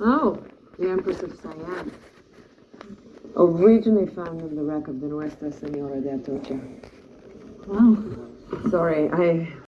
Oh, the Empress of Siam. Originally found in the wreck of the Nuestra Senora de Atocha. Wow. Sorry, I